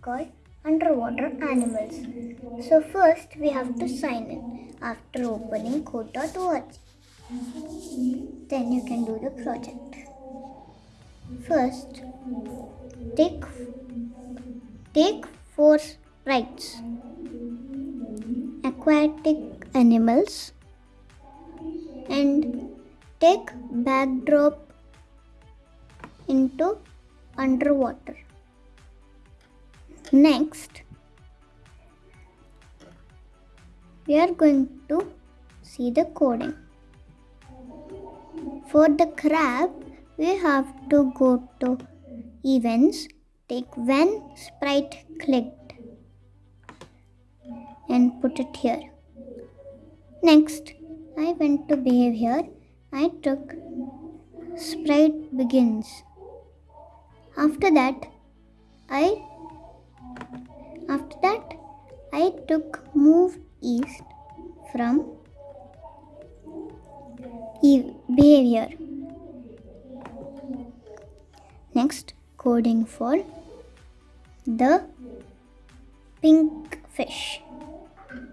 called underwater animals. So first we have to sign in after opening code.org. Then you can do the project. First, take take four sprites. Aquatic animals and take backdrop into underwater. Next, we are going to see the coding. For the crab, we have to go to events, take when sprite clicked and put it here. Next, I went to behavior. I took sprite begins. After that, I after that I took move east from behavior. Next, coding for the pink fish.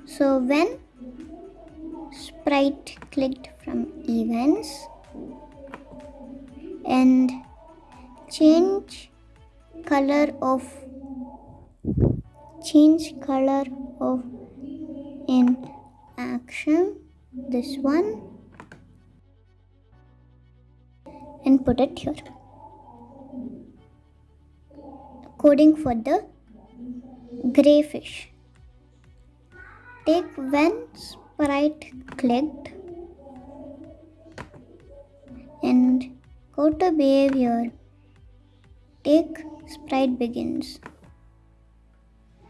So when sprite clicked from events and change color of change color of in action this one and put it here. Coding for the gray fish take when sprite clicked and go to behavior. Take sprite begins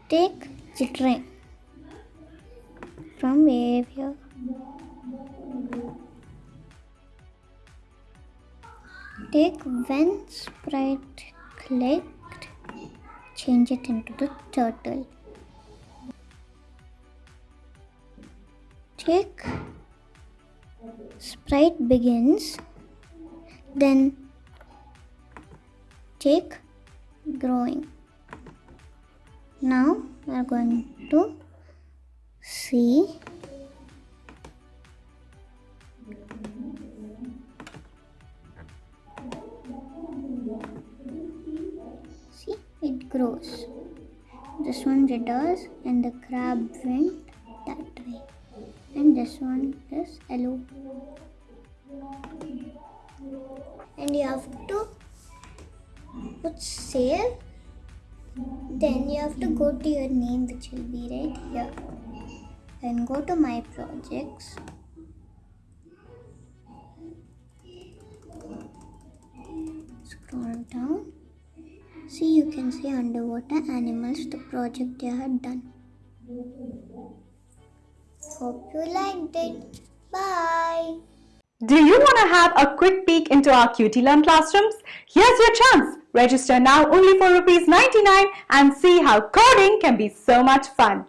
take jittering from behavior. Take when sprite clicked change it into the turtle. Take sprite begins then take growing now we are going to see see it grows. This one jitters and the crab went that way. And this one is yellow. And you have to put save then you have to go to your name which will be right here. Then go to my projects. Scroll down. See you can see underwater animals the project you had done. Hope you liked it. Bye. Do you want to have a quick peek into our QT Learn classrooms? Here's your chance. Register now only for rupees 99 and see how coding can be so much fun.